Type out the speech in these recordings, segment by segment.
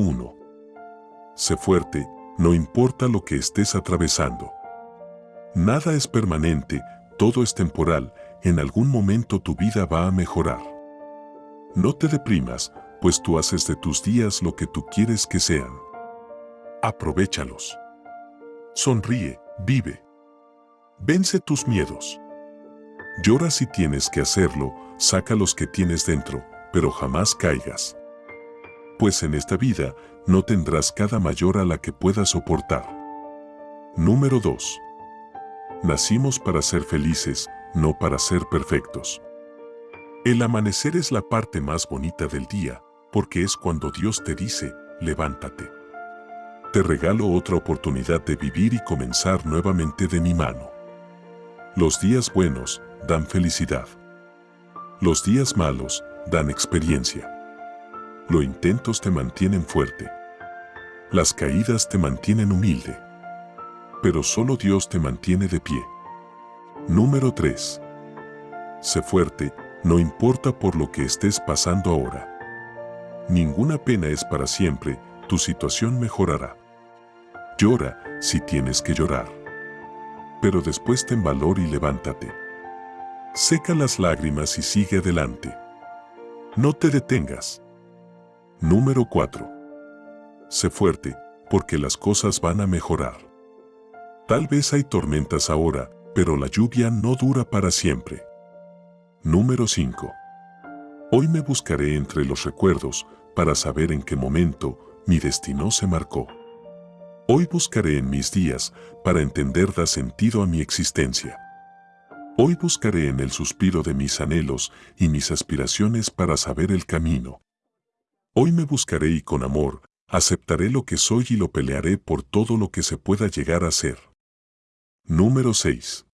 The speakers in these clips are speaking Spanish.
1. Sé fuerte, no importa lo que estés atravesando. Nada es permanente, todo es temporal, en algún momento tu vida va a mejorar. No te deprimas, pues tú haces de tus días lo que tú quieres que sean. Aprovechalos. Sonríe, vive. Vence tus miedos. Llora si tienes que hacerlo, saca los que tienes dentro, pero jamás caigas. Pues en esta vida no tendrás cada mayor a la que puedas soportar. Número 2. Nacimos para ser felices, no para ser perfectos. El amanecer es la parte más bonita del día, porque es cuando Dios te dice, levántate. Te regalo otra oportunidad de vivir y comenzar nuevamente de mi mano. Los días buenos dan felicidad. Los días malos dan experiencia. Los intentos te mantienen fuerte. Las caídas te mantienen humilde. Pero solo Dios te mantiene de pie. Número 3. Sé fuerte, no importa por lo que estés pasando ahora. Ninguna pena es para siempre, tu situación mejorará. Llora si tienes que llorar. Pero después ten valor y levántate. Seca las lágrimas y sigue adelante. No te detengas. Número 4. Sé fuerte, porque las cosas van a mejorar. Tal vez hay tormentas ahora, pero la lluvia no dura para siempre. Número 5. Hoy me buscaré entre los recuerdos para saber en qué momento mi destino se marcó. Hoy buscaré en mis días para entender da sentido a mi existencia. Hoy buscaré en el suspiro de mis anhelos y mis aspiraciones para saber el camino. Hoy me buscaré y con amor, aceptaré lo que soy y lo pelearé por todo lo que se pueda llegar a ser. Número 6.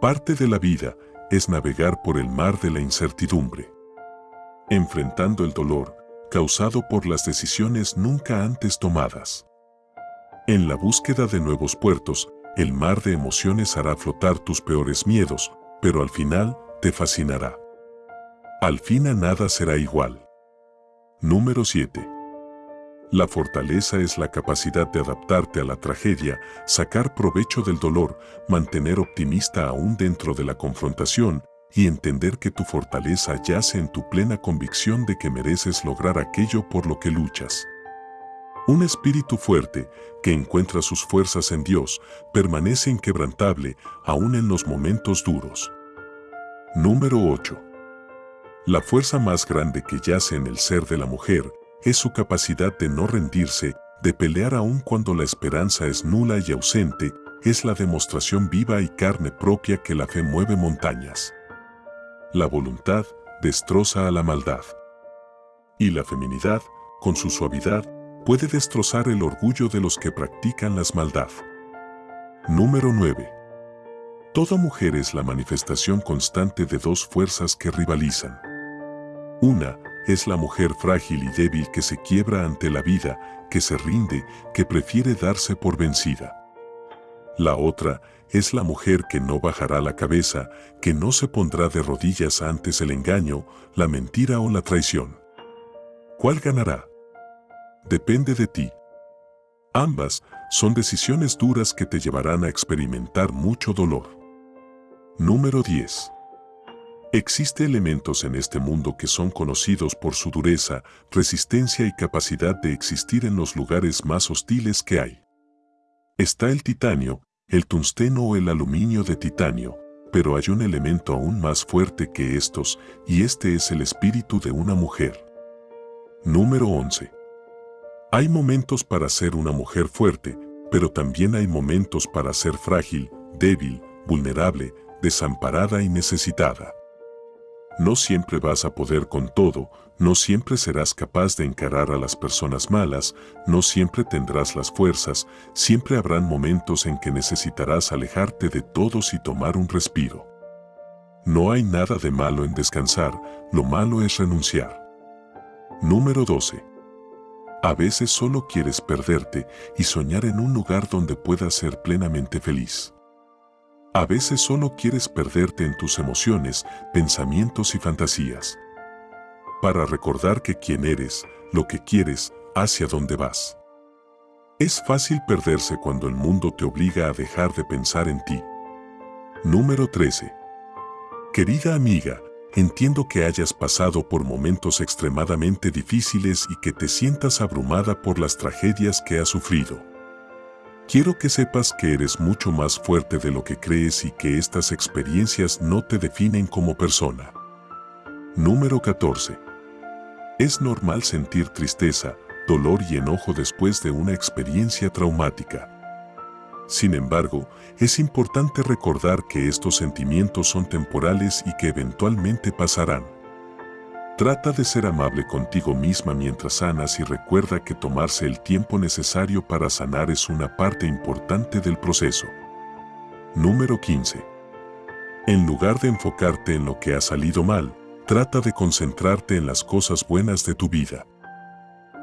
Parte de la vida es navegar por el mar de la incertidumbre. Enfrentando el dolor causado por las decisiones nunca antes tomadas. En la búsqueda de nuevos puertos, el mar de emociones hará flotar tus peores miedos, pero al final te fascinará. Al fin a nada será igual. Número 7. La fortaleza es la capacidad de adaptarte a la tragedia, sacar provecho del dolor, mantener optimista aún dentro de la confrontación y entender que tu fortaleza yace en tu plena convicción de que mereces lograr aquello por lo que luchas. Un espíritu fuerte, que encuentra sus fuerzas en Dios, permanece inquebrantable aún en los momentos duros. Número 8. La fuerza más grande que yace en el ser de la mujer es su capacidad de no rendirse, de pelear aún cuando la esperanza es nula y ausente, es la demostración viva y carne propia que la fe mueve montañas. La voluntad destroza a la maldad. Y la feminidad, con su suavidad, puede destrozar el orgullo de los que practican las maldad. Número 9. Toda mujer es la manifestación constante de dos fuerzas que rivalizan. Una es la mujer frágil y débil que se quiebra ante la vida, que se rinde, que prefiere darse por vencida. La otra es la mujer que no bajará la cabeza, que no se pondrá de rodillas antes el engaño, la mentira o la traición. ¿Cuál ganará? Depende de ti. Ambas son decisiones duras que te llevarán a experimentar mucho dolor. Número 10. Existe elementos en este mundo que son conocidos por su dureza, resistencia y capacidad de existir en los lugares más hostiles que hay. Está el titanio, el tungsteno o el aluminio de titanio, pero hay un elemento aún más fuerte que estos, y este es el espíritu de una mujer. Número 11. Hay momentos para ser una mujer fuerte, pero también hay momentos para ser frágil, débil, vulnerable, desamparada y necesitada. No siempre vas a poder con todo, no siempre serás capaz de encarar a las personas malas, no siempre tendrás las fuerzas, siempre habrán momentos en que necesitarás alejarte de todos y tomar un respiro. No hay nada de malo en descansar, lo malo es renunciar. Número 12. A veces solo quieres perderte y soñar en un lugar donde puedas ser plenamente feliz. A veces solo quieres perderte en tus emociones, pensamientos y fantasías. Para recordar que quien eres, lo que quieres, hacia dónde vas. Es fácil perderse cuando el mundo te obliga a dejar de pensar en ti. Número 13. Querida amiga, entiendo que hayas pasado por momentos extremadamente difíciles y que te sientas abrumada por las tragedias que has sufrido. Quiero que sepas que eres mucho más fuerte de lo que crees y que estas experiencias no te definen como persona. Número 14. Es normal sentir tristeza, dolor y enojo después de una experiencia traumática. Sin embargo, es importante recordar que estos sentimientos son temporales y que eventualmente pasarán. Trata de ser amable contigo misma mientras sanas y recuerda que tomarse el tiempo necesario para sanar es una parte importante del proceso. Número 15. En lugar de enfocarte en lo que ha salido mal, trata de concentrarte en las cosas buenas de tu vida.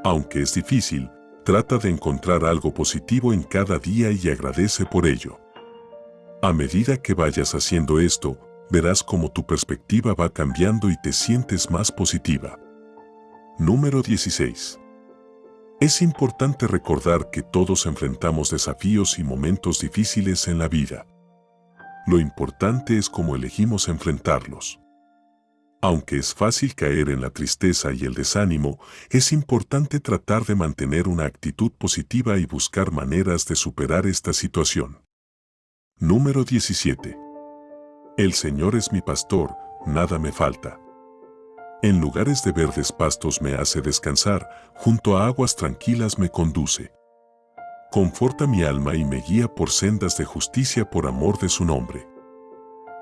Aunque es difícil, trata de encontrar algo positivo en cada día y agradece por ello. A medida que vayas haciendo esto, verás cómo tu perspectiva va cambiando y te sientes más positiva. Número 16. Es importante recordar que todos enfrentamos desafíos y momentos difíciles en la vida. Lo importante es cómo elegimos enfrentarlos. Aunque es fácil caer en la tristeza y el desánimo, es importante tratar de mantener una actitud positiva y buscar maneras de superar esta situación. Número 17. El Señor es mi pastor, nada me falta. En lugares de verdes pastos me hace descansar, junto a aguas tranquilas me conduce. Conforta mi alma y me guía por sendas de justicia por amor de su nombre.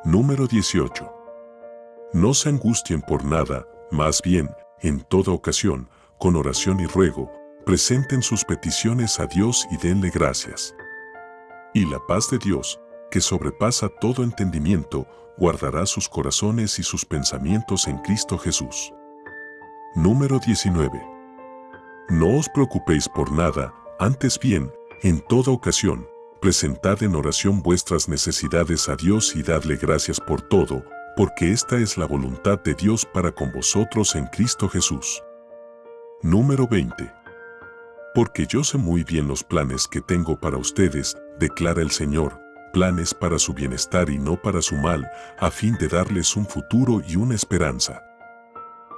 Número 18. No se angustien por nada, más bien, en toda ocasión, con oración y ruego, presenten sus peticiones a Dios y denle gracias. Y la paz de Dios, que sobrepasa todo entendimiento, guardará sus corazones y sus pensamientos en Cristo Jesús. Número 19. No os preocupéis por nada, antes bien, en toda ocasión, presentad en oración vuestras necesidades a Dios y dadle gracias por todo, porque esta es la voluntad de Dios para con vosotros en Cristo Jesús. Número 20. Porque yo sé muy bien los planes que tengo para ustedes, declara el Señor, planes para su bienestar y no para su mal, a fin de darles un futuro y una esperanza.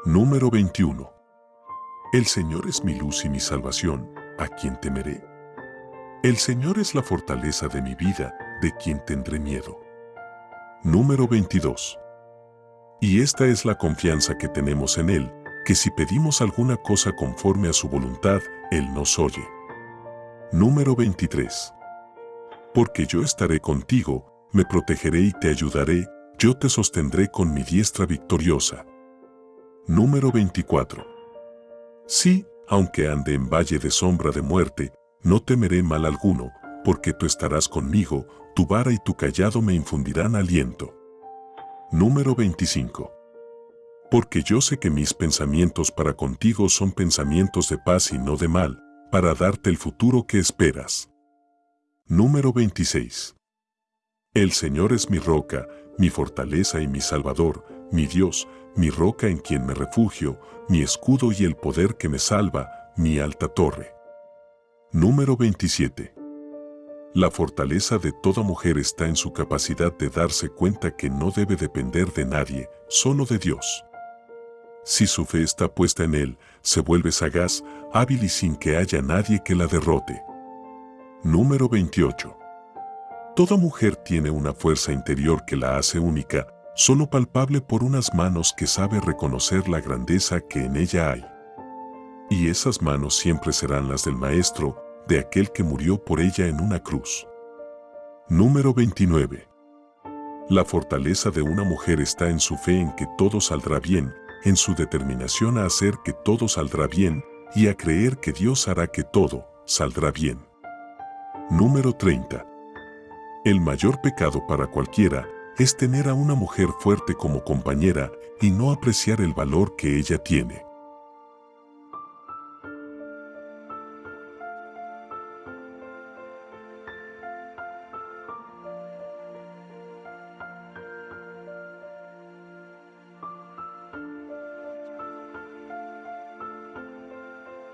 Número 21. El Señor es mi luz y mi salvación, ¿a quien temeré? El Señor es la fortaleza de mi vida, ¿de quien tendré miedo? Número 22. Y esta es la confianza que tenemos en Él, que si pedimos alguna cosa conforme a su voluntad, Él nos oye. Número 23 porque yo estaré contigo, me protegeré y te ayudaré, yo te sostendré con mi diestra victoriosa. Número 24. Sí, aunque ande en valle de sombra de muerte, no temeré mal alguno, porque tú estarás conmigo, tu vara y tu callado me infundirán aliento. Número 25. Porque yo sé que mis pensamientos para contigo son pensamientos de paz y no de mal, para darte el futuro que esperas. Número 26. El Señor es mi roca, mi fortaleza y mi salvador, mi Dios, mi roca en quien me refugio, mi escudo y el poder que me salva, mi alta torre. Número 27. La fortaleza de toda mujer está en su capacidad de darse cuenta que no debe depender de nadie, solo de Dios. Si su fe está puesta en Él, se vuelve sagaz, hábil y sin que haya nadie que la derrote. Número 28. Toda mujer tiene una fuerza interior que la hace única, solo palpable por unas manos que sabe reconocer la grandeza que en ella hay. Y esas manos siempre serán las del Maestro, de aquel que murió por ella en una cruz. Número 29. La fortaleza de una mujer está en su fe en que todo saldrá bien, en su determinación a hacer que todo saldrá bien y a creer que Dios hará que todo saldrá bien. Número 30. El mayor pecado para cualquiera es tener a una mujer fuerte como compañera y no apreciar el valor que ella tiene.